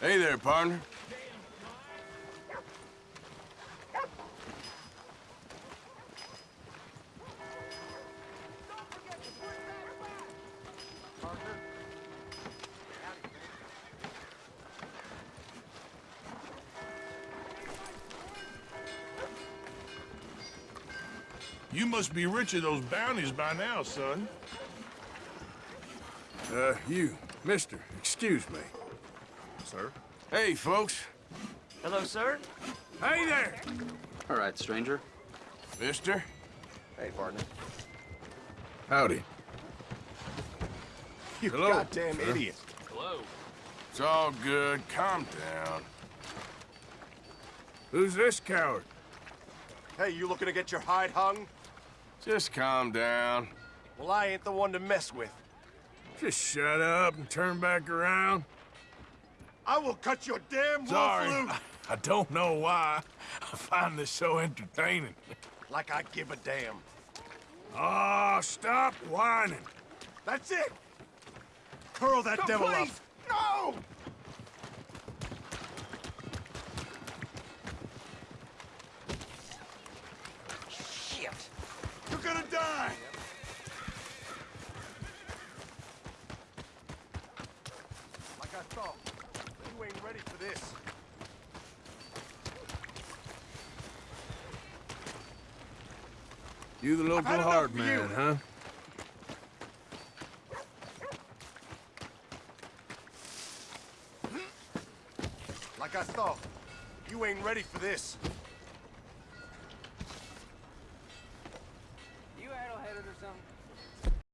Hey there, partner. You must be rich of those bounties by now, son. Uh, you, mister, excuse me. Sir? Hey, folks. Hello, sir. Hey there! All right, stranger. Mister. Hey, partner. Howdy. You Hello, goddamn sir. idiot. Hello. It's all good. Calm down. Who's this coward? Hey, you looking to get your hide hung? Just calm down. Well, I ain't the one to mess with. Just shut up and turn back around. I will cut your damn wolf Sorry. loose I don't know why. I find this so entertaining. like I give a damn. Oh, stop whining. That's it. Curl that devil up. No! Shit. You're gonna die. Like I thought. You ain't ready for this. You the local hard man, you. huh? Like I thought. You ain't ready for this.